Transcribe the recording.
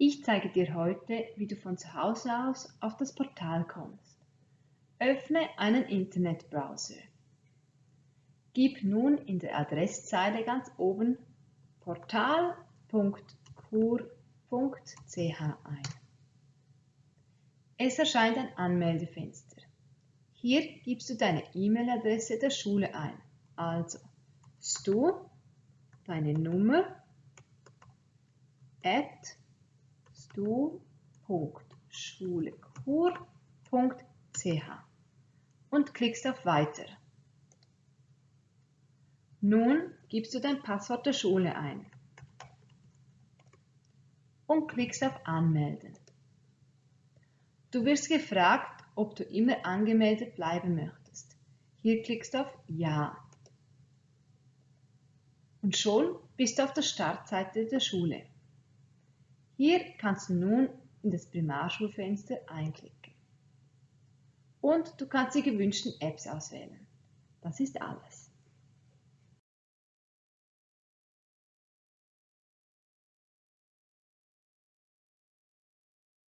Ich zeige dir heute, wie du von zu Hause aus auf das Portal kommst. Öffne einen Internetbrowser. Gib nun in der Adresszeile ganz oben portal.kur.ch ein. Es erscheint ein Anmeldefenster. Hier gibst du deine E-Mail-Adresse der Schule ein, also stu, deine Nummer, at stu.schulekur.ch und klickst auf Weiter. Nun gibst du dein Passwort der Schule ein und klickst auf Anmelden. Du wirst gefragt, ob du immer angemeldet bleiben möchtest. Hier klickst du auf Ja. Und schon bist du auf der Startseite der Schule. Hier kannst du nun in das Primarschulfenster einklicken. Und du kannst die gewünschten Apps auswählen. Das ist alles.